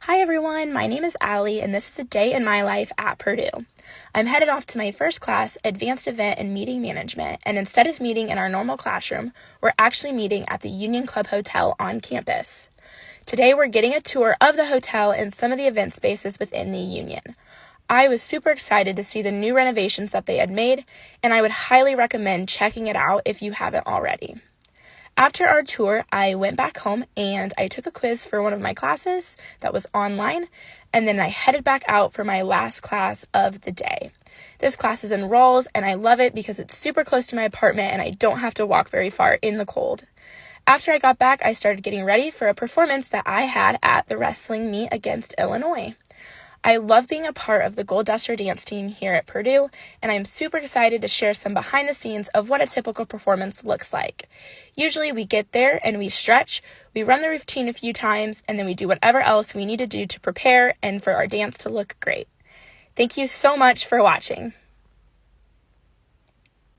Hi everyone, my name is Allie and this is a day in my life at Purdue. I'm headed off to my first class, Advanced Event and Meeting Management, and instead of meeting in our normal classroom, we're actually meeting at the Union Club Hotel on campus. Today we're getting a tour of the hotel and some of the event spaces within the Union. I was super excited to see the new renovations that they had made, and I would highly recommend checking it out if you haven't already. After our tour, I went back home and I took a quiz for one of my classes that was online, and then I headed back out for my last class of the day. This class is in Rawls, and I love it because it's super close to my apartment and I don't have to walk very far in the cold. After I got back, I started getting ready for a performance that I had at the wrestling meet against Illinois. I love being a part of the Golduster dance team here at Purdue, and I'm super excited to share some behind the scenes of what a typical performance looks like. Usually, we get there and we stretch, we run the routine a few times, and then we do whatever else we need to do to prepare and for our dance to look great. Thank you so much for watching.